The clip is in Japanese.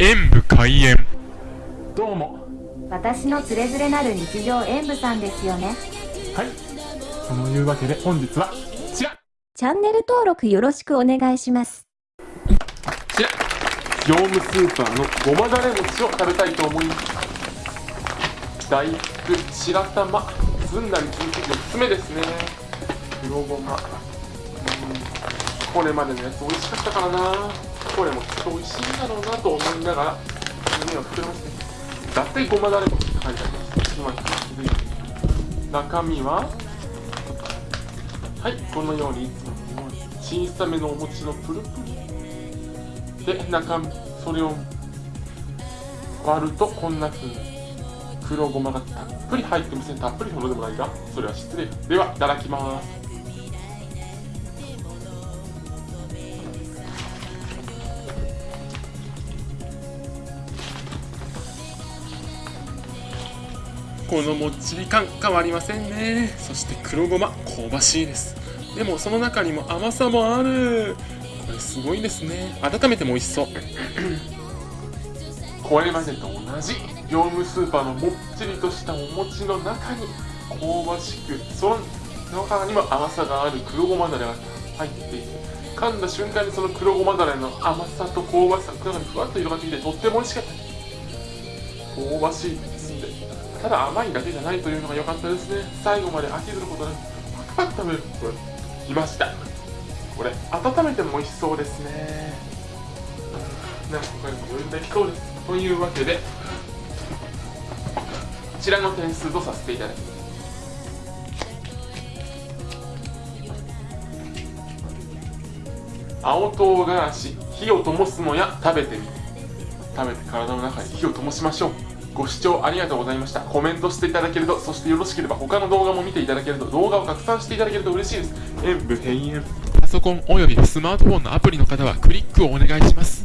演武開演。どうも。私のつれづれなる日常演舞さんですよね。はい。そのいうわけで本日はこちら。チャンネル登録よろしくお願いします。こちら。業務スーパーのごまだれ餅を食べたいと思います。大福白玉ずんだに続き4つ目ですね。黒ごま。うんこれまでのやつ美味しかったからな。これもきっと美味しいんだろうなと思いながら夢を膨らませて。伊達ごまだれ餅って書いてあります。今気づいて中身ははいこのように小さめのお餅のプルプル。で中身それを割るとこんな風に黒ごまがたっぷり入ってませんたっぷりほどでもないがそれは失礼。ではいただきます。このもっちり感変わりませんね。そして黒ごま香ばしいです。でもその中にも甘さもある。これすごいですね。温めても美味しそう。これまでと同じ業務スーパーのもっちりとしたお餅の中に香ばしくその中にも甘さがある黒ごまだれが入っていて噛んだ瞬間にその黒ごまだれの甘さと香ばしさが中にふわっと広がってきてとっても美味しかった香ばしいただ甘いだけじゃないというのが良かったですね。最後まで飽きずることなくパクパク食べるこれいました。これ温めても美味しそうですね。なんか他にも余裕できそうです。というわけでこちらの点数とさせていただきます。青唐辛子火を灯すのや食べてみて。食べて体の中に火を灯しましょう。ご視聴ありがとうございました。コメントしていただけるとそしてよろしければ他の動画も見ていただけると動画を拡散していただけると嬉しいです。演武閉園パソコンおよびスマートフォンのアプリの方はクリックをお願いします。